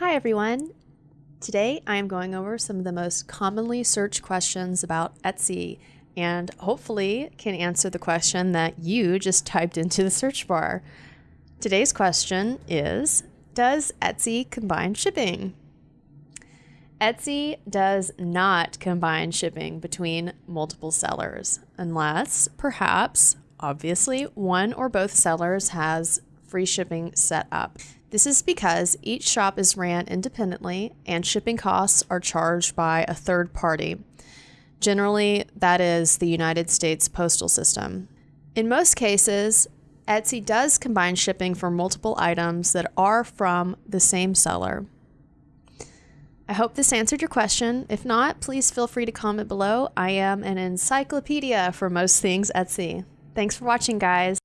Hi everyone! Today I am going over some of the most commonly searched questions about Etsy and hopefully can answer the question that you just typed into the search bar. Today's question is Does Etsy combine shipping? Etsy does not combine shipping between multiple sellers unless perhaps obviously one or both sellers has free shipping set up. This is because each shop is ran independently and shipping costs are charged by a third party. Generally, that is the United States Postal System. In most cases, Etsy does combine shipping for multiple items that are from the same seller. I hope this answered your question. If not, please feel free to comment below. I am an encyclopedia for most things Etsy. Thanks for watching, guys.